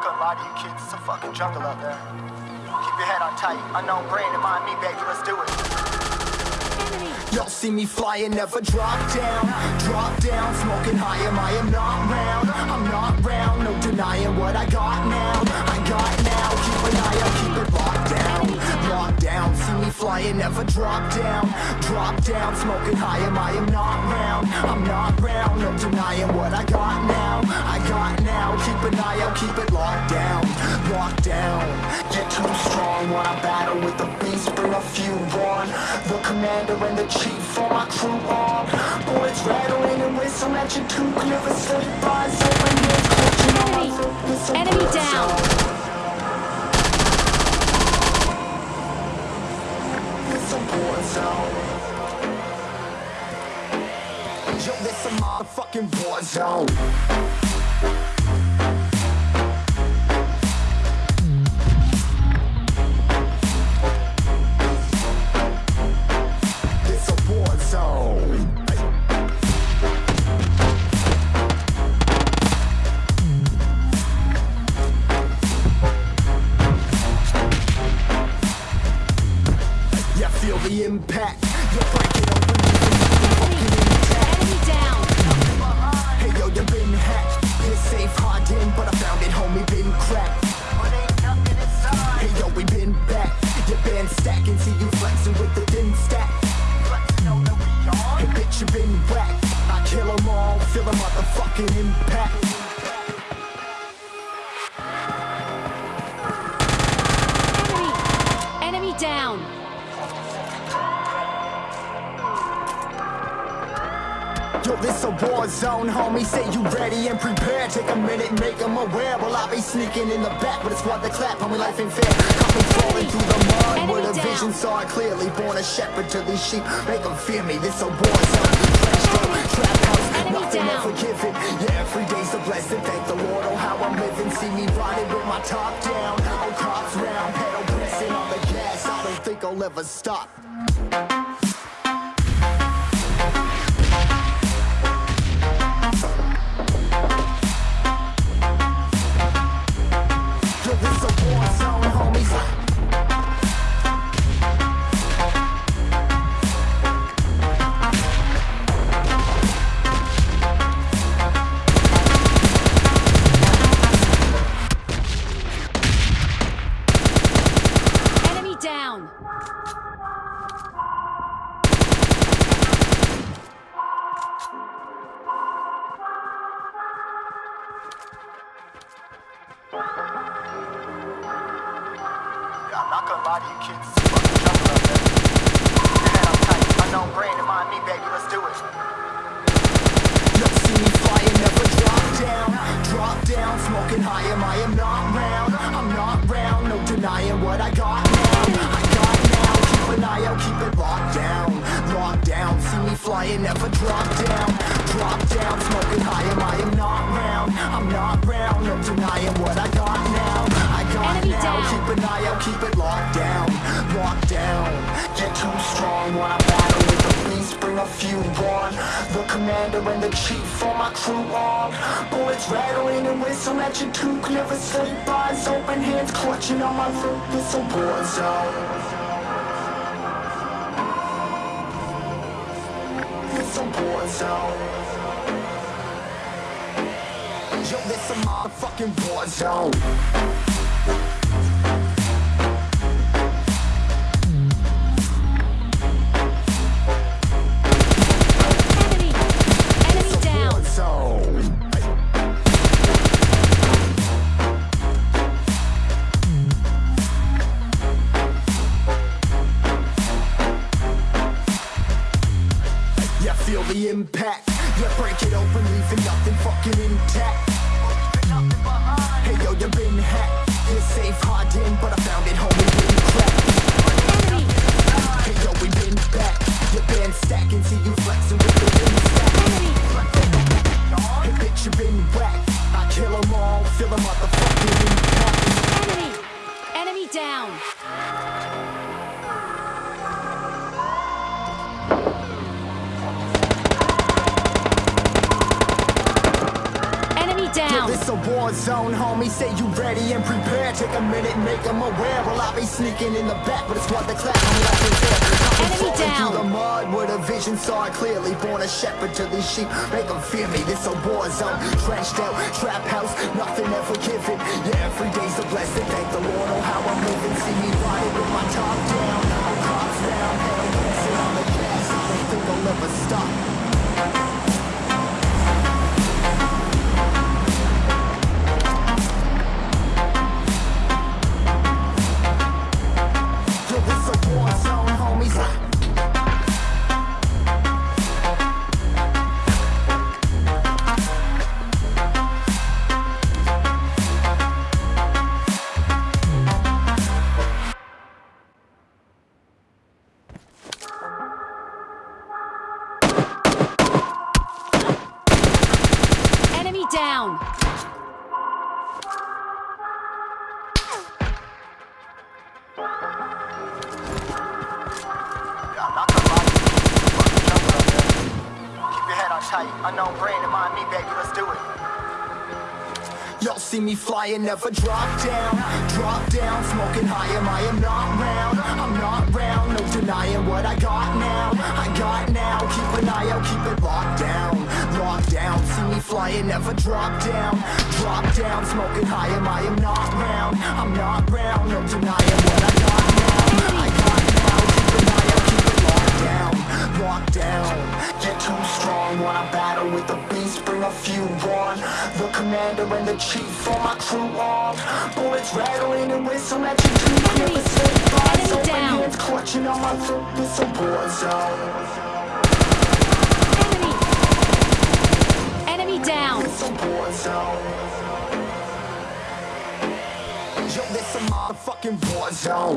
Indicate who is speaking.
Speaker 1: not gonna lie to you kids, it's a fucking jungle out there. Keep your head on tight. Unknown brain and mind me, baby, let's do it.
Speaker 2: Y'all see me flying, never drop down Drop down, smoking high, am I am not round I'm not round, no denying what I got now I got now, keep an eye out, keep it locked down Locked down, see me flying, never drop down Drop down, smoking high, am I am not round I'm not round, no denying what I got now I got now, keep an eye out, keep it locked down Locked down, get too strong when I battle with the beast Bring a few on, the commander and the chief for my crew on Bullets rattling and whistle at your too never slip Eyes open, hands clutching on my throat with some
Speaker 3: Enemy down.
Speaker 2: on. It's a war zone. Yo, this a motherfucking war zone. It's motherfucking impact.
Speaker 3: Enemy. Enemy down.
Speaker 2: Yo, this a war zone, homie. Say you ready and prepared. Take a minute, make them aware. Well, I be sneaking in the back, but it's what the clap, homie. Life ain't fair. Me falling through the mud
Speaker 3: Enemy
Speaker 2: with a
Speaker 3: down.
Speaker 2: vision saw it clearly. Born a shepherd to these sheep. Make them fear me. This a war zone. Yeah, every day's a blessing. Thank the Lord, oh how I'm living. See me riding with my top down. Oh, cops round, pedal pressing on the gas. I don't think I'll ever stop.
Speaker 1: To you kids, it's a fucking jungle out there. Your head on tight. Unknown brain and mind me, baby, let's do it.
Speaker 2: Yo, see me flying, never drop down. Drop down, smoking high, am I am not round. I'm not round, no denying what I got now. I got now, keep an eye out, keep it locked down. Locked down, see me flying, never drop down. Drop down, smoking high, am I am not round. I'm not round, no denying what I got now. Now, keep an eye out, keep it locked down. Locked down, get too strong when I battle with the beast, bring a few on. The commander and the chief for my crew on. Bullets rattling and whistle at your too never sleep. Eyes open, hands clutching on my throat. It's a war zone. A war zone. Yo, this a motherfucking war zone. Impact. Yeah, break it open, leaving nothing fucking intact. Hey yo, you've been hacked. You're safe, hard in, but I found it, homie, been cracked. Hey yo, we been back. You been stacking, see you flexing a war zone, homie. Say you ready and prepared. Take a minute, make them aware. Well, I'll be sneaking in the back, but it's what the clap. I'm like it's there.
Speaker 3: Enemy down.
Speaker 2: Through the mud with a vision, saw it clearly. Born a shepherd to these sheep. Make them fear me. This a war zone. Trenched out, trap house, nothing ever given. Yeah, every day's a blessing. Thank the Lord, oh how I'm living. See me riding with my top down.
Speaker 1: Tight. Unknown brain and mind me, baby. Let's do it.
Speaker 2: Y'all see me flying, never drop down. Drop down, smoking high, am I am not round. I'm not round, no denying what I got now. I got now, keep an eye out, keep it locked down. Locked down, see me flying, never drop down. Drop down, smoking high, am I am not round. I'm not round, no denying beast, bring a few on. The commander and the chief for my crew on. Bullets rattling and whistle at your teeth.
Speaker 3: Enemy-
Speaker 2: Never say goodbye.
Speaker 3: enemy
Speaker 2: So
Speaker 3: down.
Speaker 2: hands clutching on my throat. This a war zone.
Speaker 3: Enemy. Enemy down.
Speaker 2: It's a war zone. Yo, this a motherfucking war zone.